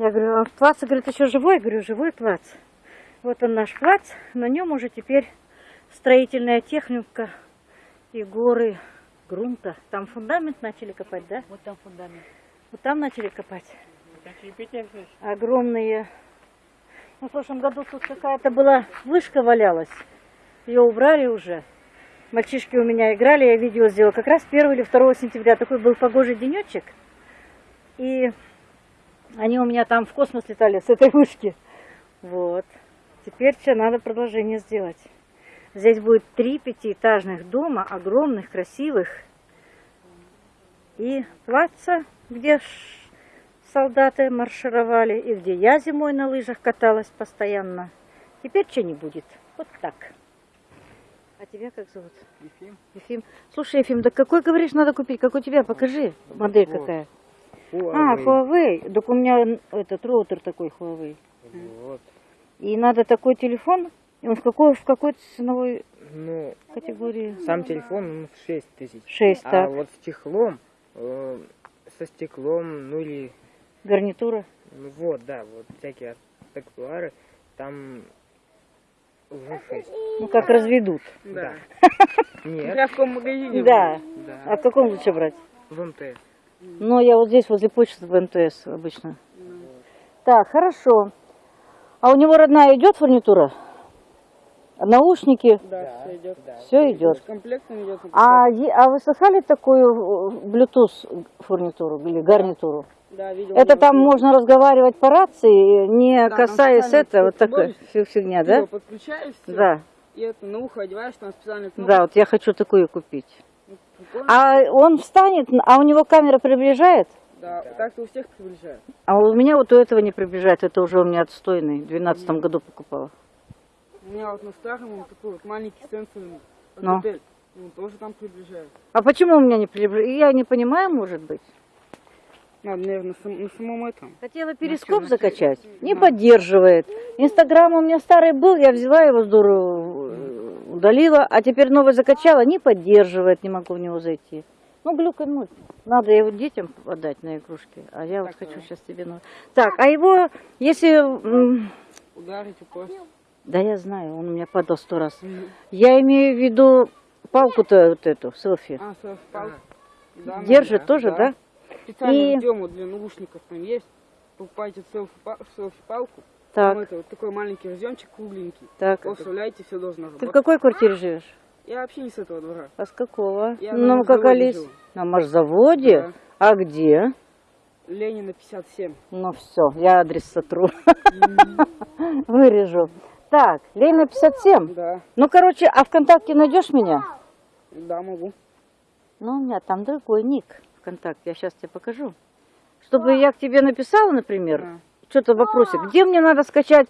Я говорю, а плац, говорит, еще живой? Я говорю, живой плац. Вот он наш плац, на нем уже теперь строительная техника и горы грунта. Там фундамент начали копать, да? Вот там фундамент. Вот там начали копать. Огромные. Ну, в прошлом году тут какая-то была вышка валялась. Ее убрали уже. Мальчишки у меня играли, я видео сделала. Как раз 1 или 2 сентября такой был погожий денечек. И они у меня там в космос летали с этой вышки. Вот. Теперь что, надо продолжение сделать. Здесь будет три пятиэтажных дома, огромных, красивых. И плаца, где солдаты маршировали, и где я зимой на лыжах каталась постоянно. Теперь что не будет. Вот так. А тебя как зовут? Ефим. Ефим. Слушай, Ефим, да какой, говоришь, надо купить? Как у тебя? Покажи. Модель Вот. какая. А, Huawei. Так у меня этот роутер такой Huawei. Вот. И надо такой телефон. И он в какой, в какой ценовой Ну, категории? сам телефон ну, в 6 тысяч. 6, А так. вот с чехлом, э, со стеклом, ну или, Гарнитура. ну вот, да, вот всякие аксессуары, там уже 6. Ну, как разведут. Да. Я Нет, в каком магазине? Да. да, А в каком лучше брать? в МТС. Ну, я вот здесь возле почты в МТС обычно. Так, хорошо. А у него родная идет фурнитура? Наушники? Да, все идет. Да. Все идет. Комплектом идет. А, а вы слыхали такую э, Bluetooth фурнитуру или гарнитуру? Да, видел. Это там можно разговаривать по рации, не Да, касаясь специально этого, вот фи- фигня, да? подключаешь, Да, и это на ухо одеваешь, там специальная кнопка. да, вот я хочу такую купить. А он встанет, а у него камера приближает? Да, так-то у всех приближают. А у меня вот у этого не приближает, это уже у меня отстойный, в 2012 году покупала. У меня вот на старом вот такой вот маленький сенсорный Ну. модель. Он тоже там приближает. А почему у меня не приближает? Я не понимаю, может быть. Надо, наверное, на, сам- на самом этом. Хотела перископ на закачать, не Да. поддерживает. Инстаграм у меня старый был, я взяла его здорово, удалила, а теперь новый закачала, не поддерживает, не могу в него зайти. Ну, глюкануть. Надо его детям отдать на игрушки, а я вот хочу сейчас тебе... новый. Так, а его, если... Ударить упасть. Да я знаю, он у меня падал сто раз. Я имею в виду палку-то вот эту, селфи. А, совпал. Да, Держит да, тоже, да? Специально И- ждем вот для наушников там есть. Покупайте селфи-па- селфи-палку. Так, Там это вот такой маленький разъемчик кругленький. так. Его вставляете, все должно Ты в работать. какой квартире живешь? Я вообще не с этого двора. А с какого? Я на ну, как машзаводе Алис. живу. На маршзаводе? Да. А где? Ленина 57. Ну все, я адрес сотру. Вырежу. Так, Ленина 57. Да, Ну, короче, а ВКонтакте найдешь меня? да, могу. Ну, у меня там другой ник ВКонтакте. Я сейчас тебе покажу. Чтобы я к тебе написала, например, Да. Что-то вопросик. Где мне надо скачать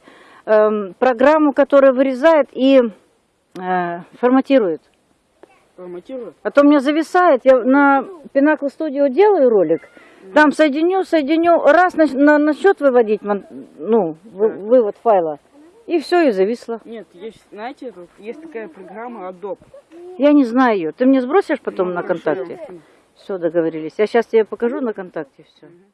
эм, программу, которая вырезает и э, форматирует? Форматирую. А то у меня зависает, я на Pinnacle Studio делаю ролик, там соединю, соединю, раз на, на, на счет выводить, ну, вы- вывод файла, и все, и зависло. Нет, есть, знаете, есть такая программа Adobe. Я не знаю ее. Ты мне сбросишь потом Ну, на хорошо, я контакте? вам скину. Все, договорились. Я сейчас тебе покажу на контакте все. Мгм.